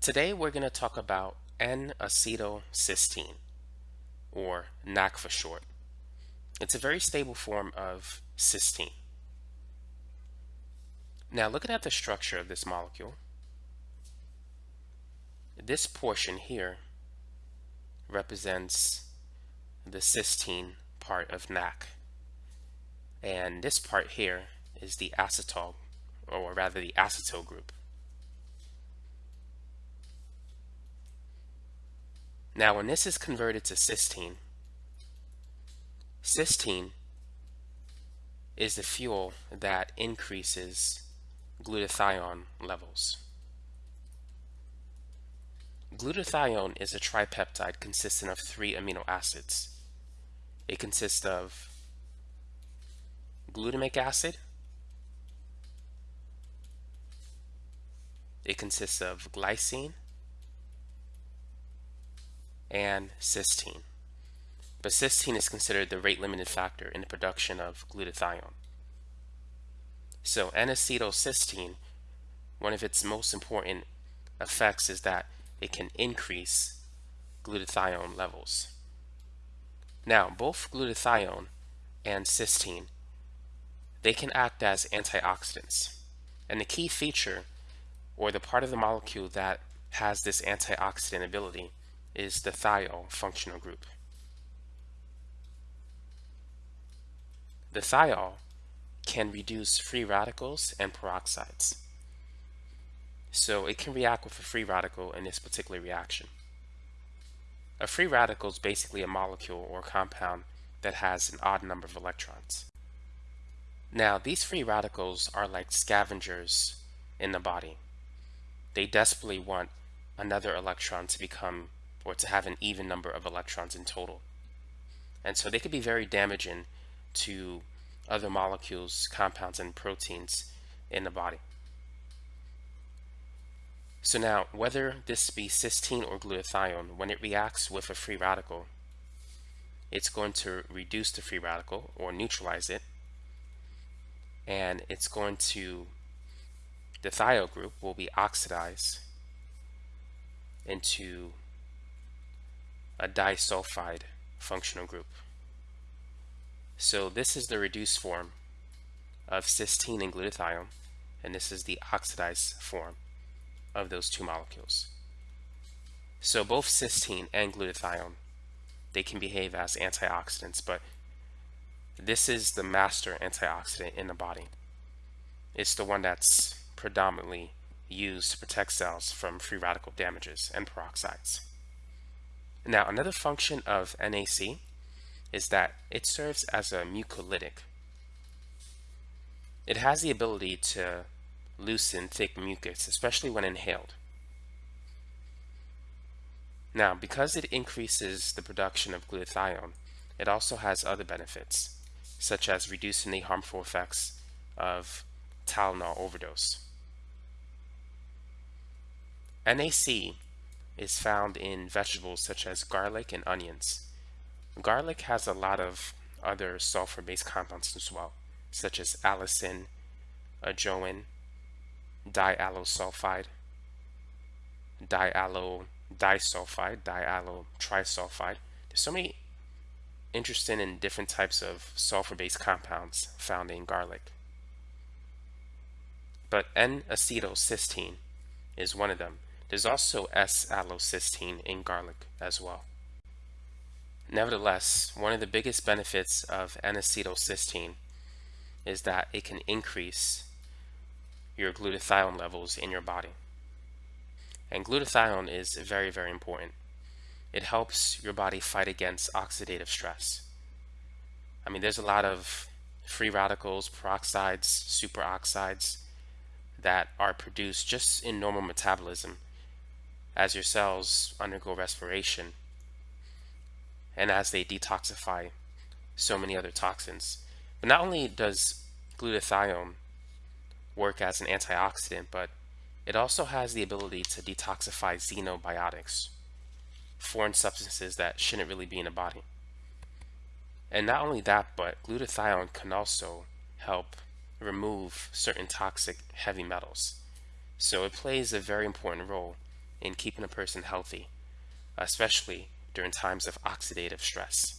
Today we're going to talk about N-acetylcysteine, or NAC for short. It's a very stable form of cysteine. Now looking at the structure of this molecule, this portion here represents the cysteine part of NAC. And this part here is the acetal, or rather the acetyl group. Now when this is converted to cysteine, cysteine is the fuel that increases glutathione levels. Glutathione is a tripeptide consisting of three amino acids. It consists of glutamic acid, it consists of glycine, and cysteine. But cysteine is considered the rate limited factor in the production of glutathione. So N-acetylcysteine, one of its most important effects is that it can increase glutathione levels. Now, both glutathione and cysteine, they can act as antioxidants. And the key feature, or the part of the molecule that has this antioxidant ability, is the thiol functional group. The thiol can reduce free radicals and peroxides. So it can react with a free radical in this particular reaction. A free radical is basically a molecule or compound that has an odd number of electrons. Now, these free radicals are like scavengers in the body. They desperately want another electron to become or to have an even number of electrons in total. And so they could be very damaging to other molecules, compounds, and proteins in the body. So now, whether this be cysteine or glutathione, when it reacts with a free radical, it's going to reduce the free radical or neutralize it, and it's going to, the thiol group will be oxidized into a disulfide functional group. So this is the reduced form of cysteine and glutathione, and this is the oxidized form of those two molecules. So both cysteine and glutathione, they can behave as antioxidants, but this is the master antioxidant in the body. It's the one that's predominantly used to protect cells from free radical damages and peroxides. Now, another function of NAC is that it serves as a mucolytic. It has the ability to loosen thick mucus, especially when inhaled. Now, because it increases the production of glutathione, it also has other benefits, such as reducing the harmful effects of Tylenol overdose. NAC is found in vegetables such as garlic and onions. Garlic has a lot of other sulfur-based compounds as well, such as allicin, ajoene, diallosulfide, diallyl disulfide, diallyl trisulfide. There's so many interesting and different types of sulfur-based compounds found in garlic. But N-acetylcysteine is one of them. There's also S-allylcysteine in garlic as well. Nevertheless, one of the biggest benefits of N-acetylcysteine is that it can increase your glutathione levels in your body. And glutathione is very, very important. It helps your body fight against oxidative stress. I mean, there's a lot of free radicals, peroxides, superoxides that are produced just in normal metabolism as your cells undergo respiration and as they detoxify so many other toxins. But not only does glutathione work as an antioxidant, but it also has the ability to detoxify xenobiotics, foreign substances that shouldn't really be in the body. And not only that, but glutathione can also help remove certain toxic heavy metals. So it plays a very important role in keeping a person healthy, especially during times of oxidative stress.